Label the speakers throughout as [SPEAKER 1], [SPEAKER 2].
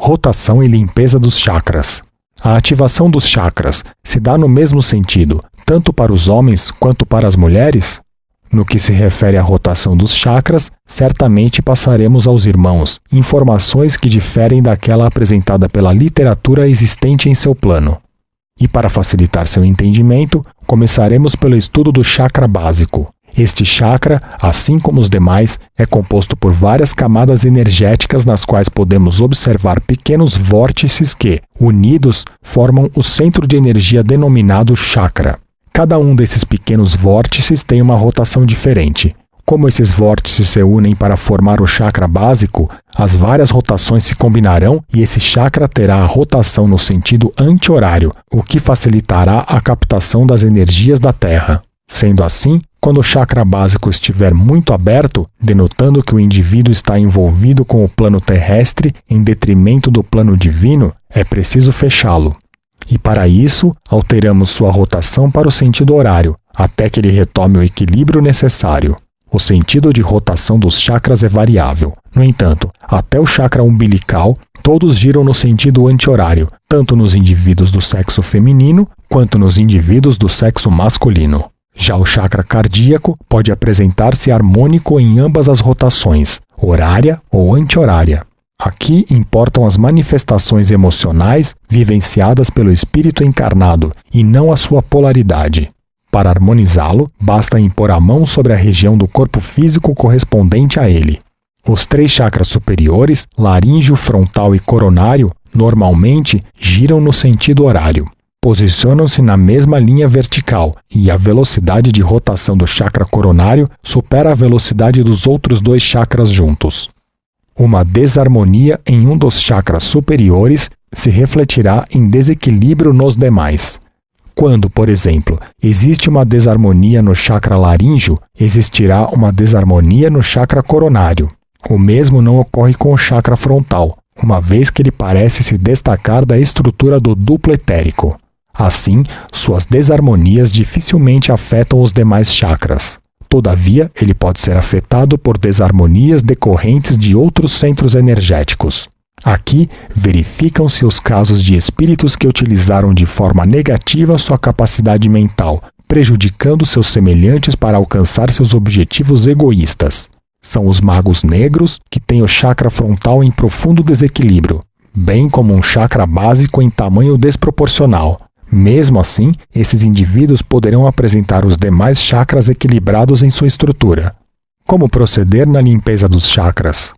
[SPEAKER 1] Rotação e limpeza dos chakras. A ativação dos chakras se dá no mesmo sentido, tanto para os homens quanto para as mulheres? No que se refere à rotação dos chakras, certamente passaremos aos irmãos informações que diferem daquela apresentada pela literatura existente em seu plano. E para facilitar seu entendimento, começaremos pelo estudo do chakra básico, este chakra, assim como os demais, é composto por várias camadas energéticas nas quais podemos observar pequenos vórtices que, unidos, formam o centro de energia denominado chakra. Cada um desses pequenos vórtices tem uma rotação diferente. Como esses vórtices se unem para formar o chakra básico, as várias rotações se combinarão e esse chakra terá a rotação no sentido anti-horário, o que facilitará a captação das energias da Terra. Sendo assim, quando o chakra básico estiver muito aberto, denotando que o indivíduo está envolvido com o plano terrestre em detrimento do plano divino, é preciso fechá-lo. E para isso, alteramos sua rotação para o sentido horário, até que ele retome o equilíbrio necessário. O sentido de rotação dos chakras é variável. No entanto, até o chakra umbilical, todos giram no sentido anti-horário, tanto nos indivíduos do sexo feminino quanto nos indivíduos do sexo masculino. Já o chakra cardíaco pode apresentar-se harmônico em ambas as rotações, horária ou anti-horária. Aqui importam as manifestações emocionais vivenciadas pelo espírito encarnado e não a sua polaridade. Para harmonizá-lo, basta impor a mão sobre a região do corpo físico correspondente a ele. Os três chakras superiores, laríngeo, frontal e coronário, normalmente giram no sentido horário posicionam-se na mesma linha vertical e a velocidade de rotação do chakra coronário supera a velocidade dos outros dois chakras juntos. Uma desarmonia em um dos chakras superiores se refletirá em desequilíbrio nos demais. Quando, por exemplo, existe uma desarmonia no chakra laríngeo, existirá uma desarmonia no chakra coronário. O mesmo não ocorre com o chakra frontal, uma vez que ele parece se destacar da estrutura do duplo etérico. Assim, suas desarmonias dificilmente afetam os demais chakras. Todavia, ele pode ser afetado por desarmonias decorrentes de outros centros energéticos. Aqui, verificam-se os casos de espíritos que utilizaram de forma negativa sua capacidade mental, prejudicando seus semelhantes para alcançar seus objetivos egoístas. São os magos negros que têm o chakra frontal em profundo desequilíbrio, bem como um chakra básico em tamanho desproporcional, mesmo assim, esses indivíduos poderão apresentar os demais chakras equilibrados em sua estrutura. Como proceder na limpeza dos chakras?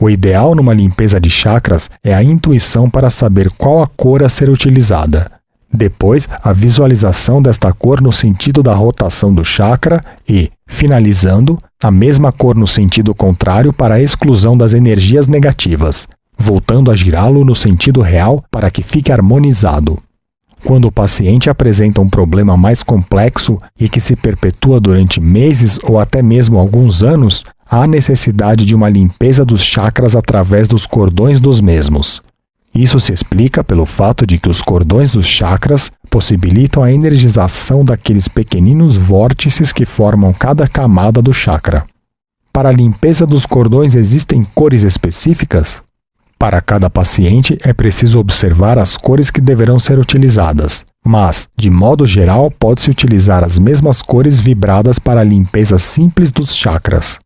[SPEAKER 1] O ideal numa limpeza de chakras é a intuição para saber qual a cor a ser utilizada. Depois, a visualização desta cor no sentido da rotação do chakra e, finalizando, a mesma cor no sentido contrário para a exclusão das energias negativas, voltando a girá-lo no sentido real para que fique harmonizado. Quando o paciente apresenta um problema mais complexo e que se perpetua durante meses ou até mesmo alguns anos, há necessidade de uma limpeza dos chakras através dos cordões dos mesmos. Isso se explica pelo fato de que os cordões dos chakras possibilitam a energização daqueles pequeninos vórtices que formam cada camada do chakra. Para a limpeza dos cordões existem cores específicas? Para cada paciente, é preciso observar as cores que deverão ser utilizadas, mas, de modo geral, pode-se utilizar as mesmas cores vibradas para a limpeza simples dos chakras.